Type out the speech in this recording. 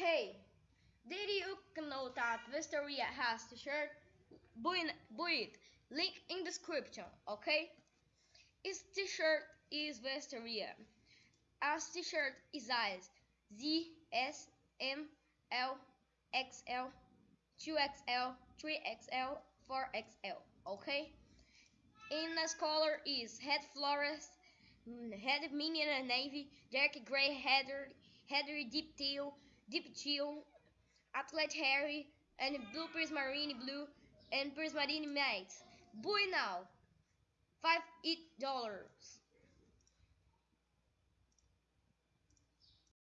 Hey, did you know that Wisteria has t-shirt? Buy, buy it. Link in description, okay? Its t-shirt is Wisteria. As t-shirt is size Z, S, M, L, XL, 2XL, 3XL, 4XL, okay? In the color is head forest, mm, head medium navy, dark gray heather, heather deep teal, deep teal, athlete Harry, and blue prismarine blue and prismarine matte. Buy now, five eight dollars.